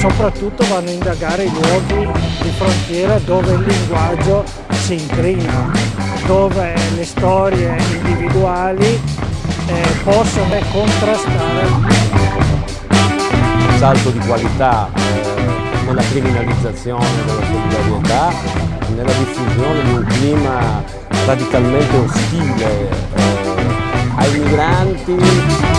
soprattutto vanno a indagare i luoghi di frontiera dove il linguaggio si incrina, dove le storie individuali eh, possono contrastare. Un salto di qualità eh, nella criminalizzazione della solidarietà, nella diffusione di un clima radicalmente ostile eh, ai migranti